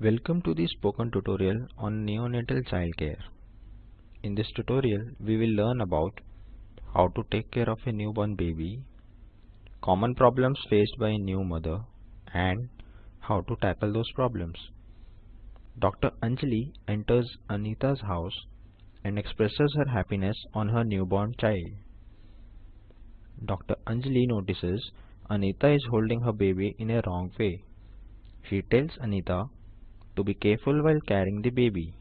Welcome to the spoken tutorial on neonatal childcare. In this tutorial, we will learn about how to take care of a newborn baby, common problems faced by a new mother, and how to tackle those problems. Dr. Anjali enters Anita's house and expresses her happiness on her newborn child. Dr. Anjali notices Anita is holding her baby in a wrong way. She tells Anita to be careful while carrying the baby.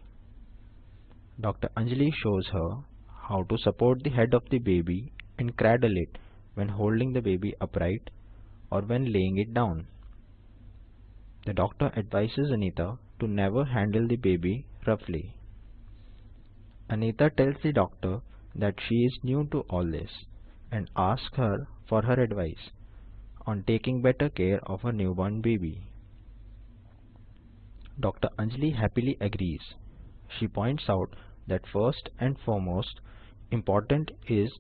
Dr. Anjali shows her how to support the head of the baby and cradle it when holding the baby upright or when laying it down. The doctor advises Anita to never handle the baby roughly. Anita tells the doctor that she is new to all this and asks her for her advice on taking better care of her newborn baby. Dr. Anjali happily agrees. She points out that first and foremost important is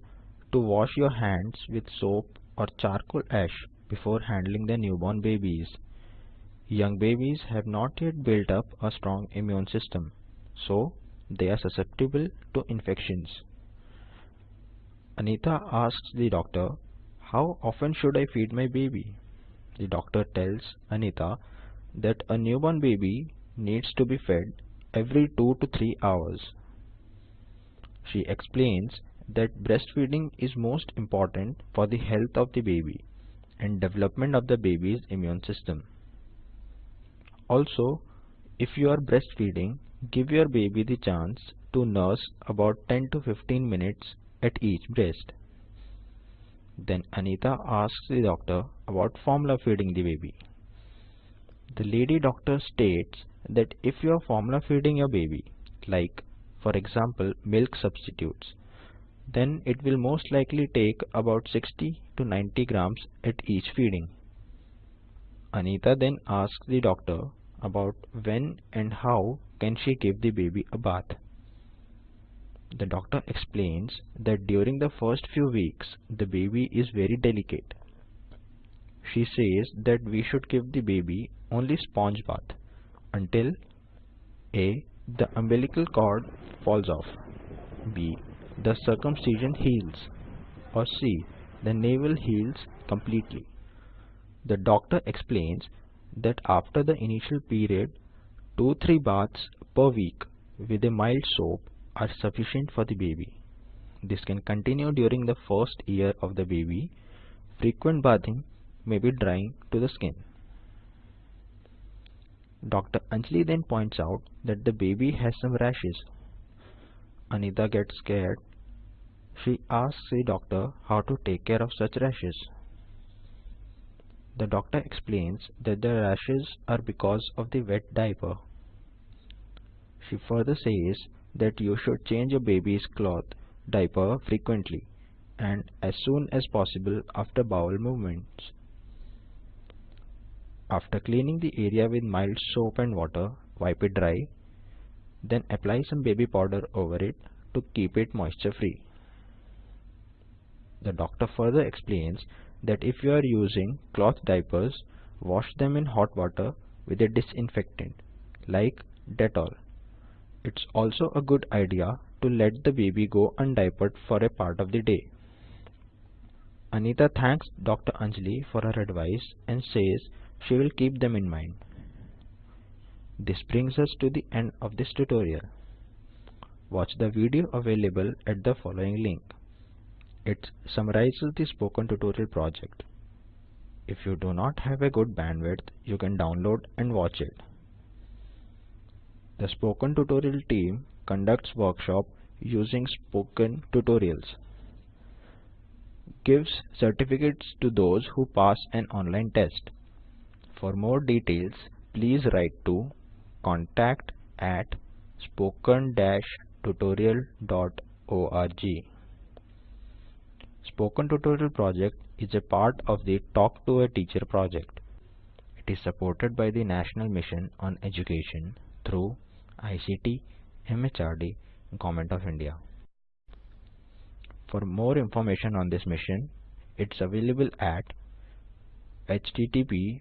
to wash your hands with soap or charcoal ash before handling the newborn babies. Young babies have not yet built up a strong immune system, so they are susceptible to infections. Anita asks the doctor, how often should I feed my baby? The doctor tells Anita that a newborn baby needs to be fed every 2 to 3 hours. She explains that breastfeeding is most important for the health of the baby and development of the baby's immune system. Also, if you are breastfeeding, give your baby the chance to nurse about 10 to 15 minutes at each breast. Then Anita asks the doctor about formula feeding the baby. The lady doctor states that if you are formula feeding your baby, like for example milk substitutes, then it will most likely take about 60 to 90 grams at each feeding. Anita then asks the doctor about when and how can she give the baby a bath. The doctor explains that during the first few weeks the baby is very delicate. She says that we should give the baby only sponge bath until A. The umbilical cord falls off B. The circumcision heals or C. The navel heals completely. The doctor explains that after the initial period, 2-3 baths per week with a mild soap are sufficient for the baby. This can continue during the first year of the baby. Frequent bathing may be drying to the skin. Dr. Anjali then points out that the baby has some rashes. Anita gets scared. She asks the doctor how to take care of such rashes. The doctor explains that the rashes are because of the wet diaper. She further says that you should change your baby's cloth diaper frequently and as soon as possible after bowel movements. After cleaning the area with mild soap and water, wipe it dry, then apply some baby powder over it to keep it moisture free. The doctor further explains that if you are using cloth diapers, wash them in hot water with a disinfectant like Dettol. It's also a good idea to let the baby go undiapered for a part of the day. Anita thanks Dr. Anjali for her advice and says she will keep them in mind. This brings us to the end of this tutorial. Watch the video available at the following link. It summarizes the spoken tutorial project. If you do not have a good bandwidth, you can download and watch it. The spoken tutorial team conducts workshop using spoken tutorials. Gives certificates to those who pass an online test. For more details, please write to contact at spoken-tutorial.org. Spoken Tutorial project is a part of the Talk to a Teacher project. It is supported by the National Mission on Education through ICT, MHRD, Government of India. For more information on this mission, it's available at http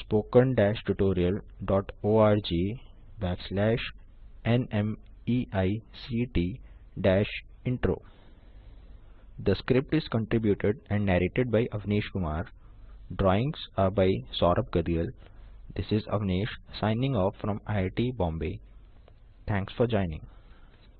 spoken-tutorial.org backslash nmeict-intro. The script is contributed and narrated by Avnish Kumar. Drawings are by Saurabh Gadiyal. This is Avnish signing off from IIT Bombay. Thanks for joining.